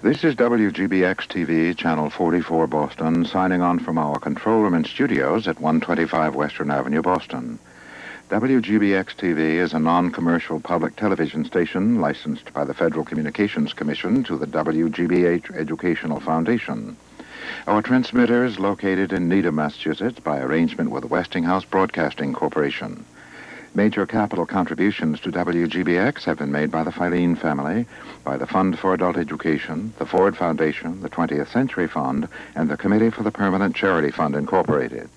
This is WGBX TV, Channel 44, Boston, signing on from our control room and studios at 125 Western Avenue, Boston. WGBX TV is a non commercial public television station licensed by the Federal Communications Commission to the WGBH Educational Foundation. Our transmitter is located in Needham, Massachusetts by arrangement with Westinghouse Broadcasting Corporation. Major capital contributions to WGBX have been made by the Filene family, by the Fund for Adult Education, the Ford Foundation, the 20th Century Fund, and the Committee for the Permanent Charity Fund, Incorporated.